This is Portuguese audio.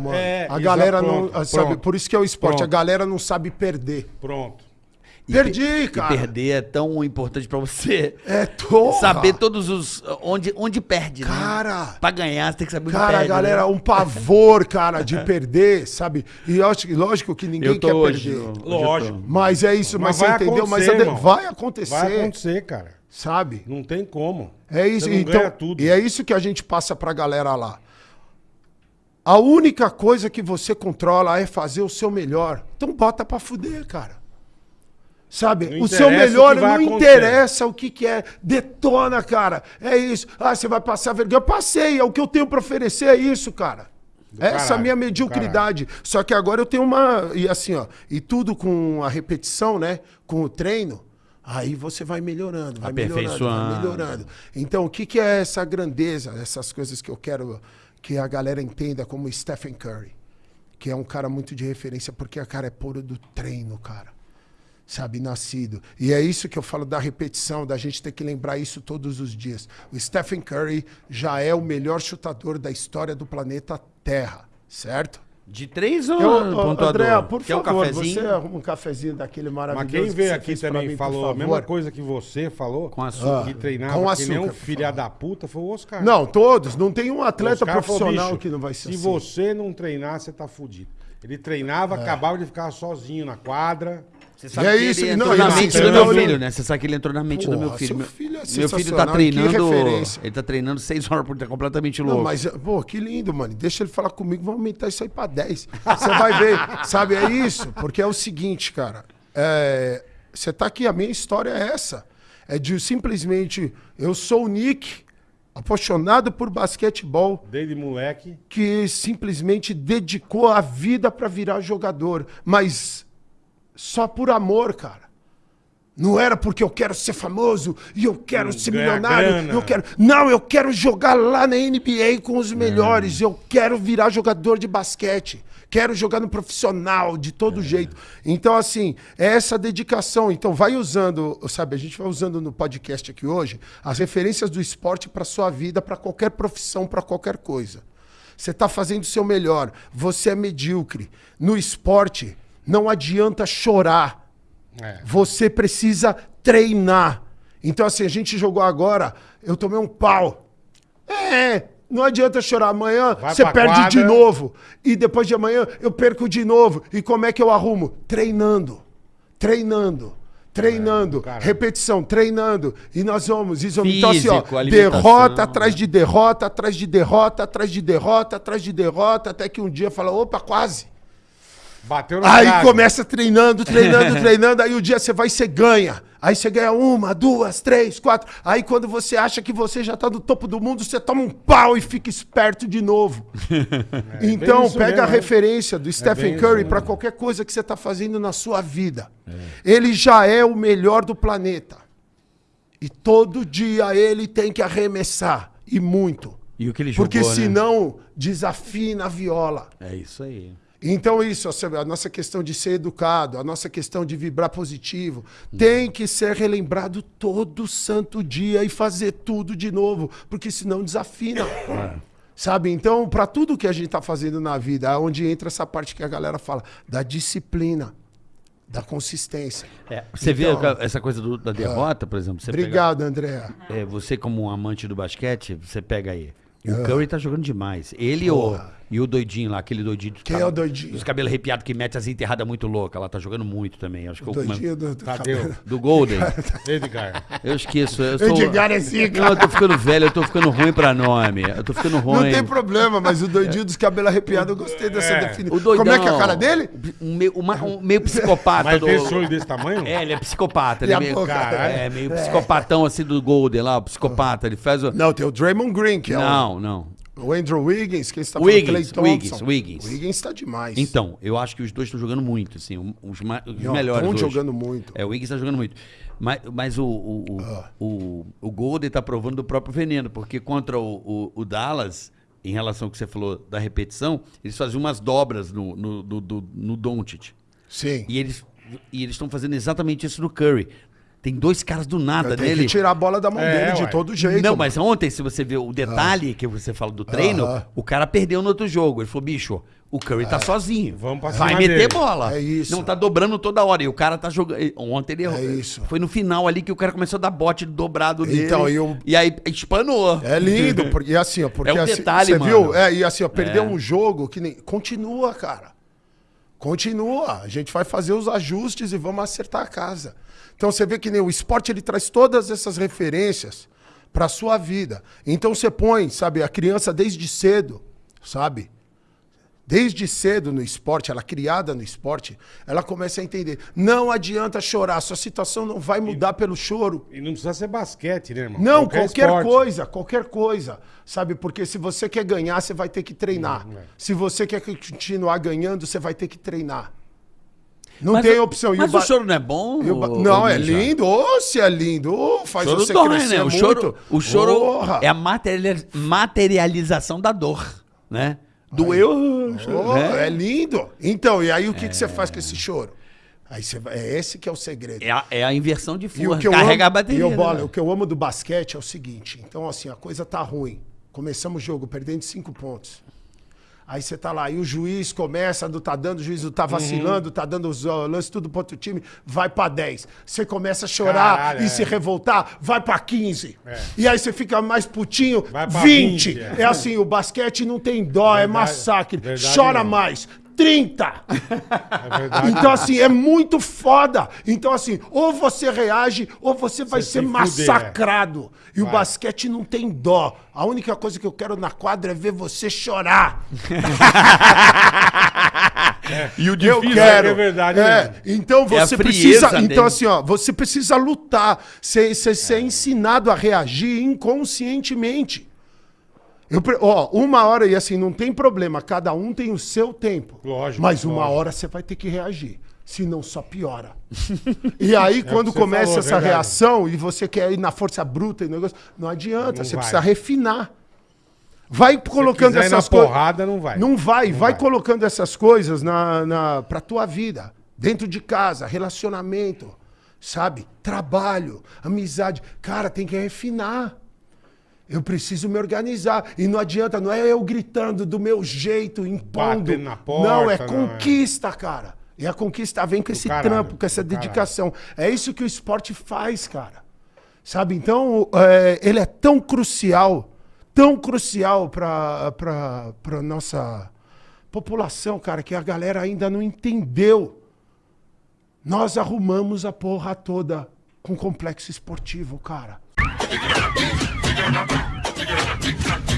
mano. É, a galera não. pronto, sabe, pronto. por isso que é o esporte. Pronto. A galera não sabe perder. Pronto. E Perdi, pe- cara. E perder é tão importante pra você É torra. saber todos os. onde, onde perde, né? Cara. Pra ganhar, você tem que saber onde Cara, perde. galera, né? um pavor, cara, de perder, sabe? E eu acho que- lógico que ninguém Eu tô quer hoje. perder. hoje. Lógico. Mas é isso, mas, Mas vai você entendeu? Mas irmão. vai acontecer, Vai acontecer, cara. sabe? Não tem como. É isso, Você não então. ganha tudo. E é isso que a gente passa pra galera lá. A única coisa que você controla é fazer o seu melhor. Então bota pra fuder, cara. Sabe? Não o seu melhor o não acontecer. interessa o que, que é. Detona, cara. É isso. Ah, você vai passar vergonha. Eu passei. É o que eu tenho pra oferecer, é isso, cara. Essa é a caralho, minha do mediocridade. Só que agora eu tenho uma. E assim, ó. E tudo com a repetição, né? Com o treino. Aí você vai melhorando, vai melhorando, vai melhorando. Então, o que, que é essa grandeza, essas coisas que eu quero que a galera entenda como Stephen Curry, que é um cara muito de referência, porque a cara é puro do treino, cara. Sabe, nascido. E é isso que eu falo da repetição, da gente ter que lembrar isso todos os dias. O Stephen Curry já é o melhor chutador da história do planeta Terra, certo? De três ou Eu, pontuador? André, por Quer um favor, cafezinho? você arruma um cafezinho daquele Mas maravilhoso. quem que veio aqui também mim, falou a mesma coisa que você falou. Com açúcar. Que treinava Com que nem açúcar, um filha da puta, foi o Oscar. Não, todos. Não tem um atleta falou, profissional "Bicho, que não vai ser Se assim. você não treinar, você tá fudido. Ele treinava, acabava de ficar sozinho na quadra. Você sabe E é que isso, ele não, entrou na ele mente não- do meu não- filho, né? Você sabe que ele entrou na mente do meu Porra, filho. seu Meu, filho é meu filho tá treinando. Ele tá treinando seis horas por dia, completamente louco. Não, mas, pô, que lindo, mano. Deixa ele falar comigo, vamos aumentar isso aí pra 10. Você vai ver, sabe? É isso. Porque é o seguinte, cara. é, Você tá aqui, a minha história é essa. É de simplesmente. Eu sou o Nick, apaixonado por basquetebol, Desde moleque. que simplesmente dedicou a vida pra virar jogador. Mas só por amor, cara. Não era porque eu quero ser famoso e eu quero ser ganhar milionário. grana. Eu quero... Não, eu quero jogar lá na NBA com os melhores. Eu quero virar jogador de basquete. Quero jogar no profissional, de todo jeito. Então, assim, é essa dedicação. Então, vai usando, sabe, a gente vai usando no podcast aqui hoje as referências do esporte para sua vida, para qualquer profissão, para qualquer coisa. Você está fazendo o seu melhor. Você é medíocre. No esporte, não adianta chorar. É. Você precisa treinar. Então, assim, a gente jogou agora, eu tomei um pau. É, não adianta chorar. Amanhã Vai você perde quadra. de novo. E depois de amanhã eu perco de novo. E como é que eu arrumo? Treinando. Treinando. Treinando, É, repetição, treinando. E nós vamos. Isso, então, assim, ó, Físico, derrota atrás de derrota, atrás de derrota, atrás de derrota, atrás de derrota, até que um dia fala: opa, quase. Bateu na Aí trave. começa treinando, treinando, treinando. Aí o dia você vai e você ganha. Aí você ganha uma, duas, três, quatro. Aí quando você acha que você já tá no topo do mundo, você toma um pau e fica esperto de novo. então, bem isso pega mesmo, a né? referência do bem Stephen Curry para qualquer coisa que você tá fazendo na sua vida. Ele já é o melhor do planeta. E todo dia ele tem que arremessar. E muito. E o que ele jogou, Porque né? senão desafina a viola. É isso aí. Então, isso, a nossa questão de ser educado, a nossa questão de vibrar positivo, tem que ser relembrado todo santo dia e fazer tudo de novo, porque senão desafina. Sabe? Então, para tudo que a gente está fazendo na vida, é onde entra essa parte que a galera fala da disciplina, da consistência. É, você Então- vê essa coisa do- da derrota, por exemplo? Você Obrigado, André. Pega, é, você, como um amante do basquete, você pega aí. O Curry tá jogando demais. Ele o, Porra. E o doidinho lá, aquele doidinho. Quem cab- é o doidinho? Dos cabelos arrepiados que mete as enterradas muito loucas. Ela tá jogando muito também. Acho que eu- Doidinho do, do Tadeu. cabelo. do Golden. Edgar. Eu esqueço. Eu sou... Edgar é zica. Não, eu tô ficando velho, eu tô ficando ruim pra nome. Eu tô ficando ruim. Não tem problema, mas o doidinho dos cabelos arrepiados, eu gostei dessa É. definição. O doidão, Como é que é a cara dele? Um meio, uma- um meio psicopata Mas do. tem sonho desse tamanho? É, ele é psicopata. Ele é a meio, é, meio psicopatão assim do Golden lá, o psicopata. Ele faz o. Não, tem o Draymond Green, que é o... Não, não. O Andrew Wiggins, quem está Wiggins, falando? Clay Wiggins, Thompson. Wiggins. O Wiggins está demais. Então, eu acho que os dois estão jogando muito, assim, os, ma- os Não, melhores tão hoje. jogando muito. É, o Wiggins está jogando muito. Mas, mas o, o, o, Ah. o, o Golden está provando do próprio veneno, porque contra o, o, o Dallas, em relação ao que você falou da repetição, eles faziam umas dobras no, no, no, no, no Doncic. Sim. E eles e eles estão fazendo exatamente isso no Curry. Tem dois caras do nada Tem nele. que tirar a bola da mão É, dele de ué. todo jeito. Não, mas ontem, se você ver o detalhe que você fala do treino, Aham. o cara perdeu no outro jogo. Ele falou, bicho, o Curry tá sozinho. Vamos pra Vai cima meter dele." bola. É isso. Não tá dobrando toda hora. E o cara tá jogando. Ontem ele É isso. Foi no final ali que o cara começou a dar bote dobrado nele. Então, e o- E aí espanou. É lindo, porque assim, ó, porque É um assim, detalhe, você mano. viu? É, e assim, ó, perdeu É. um jogo que nem continua, cara. Continua. A gente vai fazer os ajustes e vamos acertar a casa. Então você vê que nem o esporte ele traz todas essas referências para sua vida. Então você põe, sabe, a criança desde cedo, sabe? Desde cedo no esporte, ela é criada no esporte, ela começa a entender. Não adianta chorar, sua situação não vai mudar pelo choro. E não precisa ser basquete, né, irmão? Não, qualquer, esporte. coisa, qualquer coisa. Sabe? Porque se você quer ganhar, você vai ter que treinar. Hum, é. Se você quer continuar ganhando, você vai ter que treinar. Não Mas tem o- opção. E Mas ba- o choro não é bom? e o ba- Não, é lindo. Ô, se é lindo. Ô, faz O choro você dói, crescer né? O muito. choro, o choro é a materiali- materialização da dor, né? Doeu, Ô, né? É lindo. Então, e aí o que, que você faz com esse choro? Aí você é esse que é o segredo. É a, é a inversão de força. Carrega amo, a bateria. e né, o que eu amo do basquete é o seguinte. Então, assim, a coisa tá ruim. Começamos o jogo perdendo cinco pontos. Aí você tá lá, e o juiz começa, não tá dando, o juiz não tá vacilando, tá dando os uh, lances tudo pro outro time, vai pra 10. Você começa a chorar Caralho, e é. se revoltar, vai pra 15. É. E aí você fica mais putinho, Vai pra 20. 20, é. é. assim, o basquete não tem dó, é Verdade, massacre. verdade Chora mesmo. mais. 30. É verdade. Então, assim, é muito foda. Então, assim, ou você reage, ou você vai Você ser se fuder, massacrado. E o Vai. basquete não tem dó. A única coisa que eu quero na quadra é ver você chorar. E o Eu difícil quero. é verdade É, mesmo. Então É você frieza precisa. dele. Então, assim, ó, você precisa lutar. Você você ser ensinado a reagir inconscientemente. Eu, ó, uma hora, e assim, não tem problema, cada um tem o seu tempo. Lógico, Mas uma lógico. hora você vai ter que reagir. Senão só piora. e aí, quando É você começa falou, é essa verdade. reação e você quer ir na força bruta e negócio, não adianta, Não você vai. precisa refinar. Vai colocando essas coisas. porrada, não vai. Não vai, Não vai, vai. colocando essas coisas na, na, pra tua vida. Dentro de casa, relacionamento, sabe? Trabalho, amizade. Cara, tem que refinar. Eu preciso me organizar. E não adianta, não é eu gritando do meu jeito, impondo. Batendo na porta, não, é não, é. conquista, cara. E a conquista vem com esse caralho, trampo, com essa do caralho. dedicação. É isso que o esporte faz, cara. Sabe? Então, é, ele é tão crucial, tão crucial para a nossa população, cara, que a galera ainda não entendeu. Nós arrumamos a porra toda com complexo esportivo, cara. オッケー!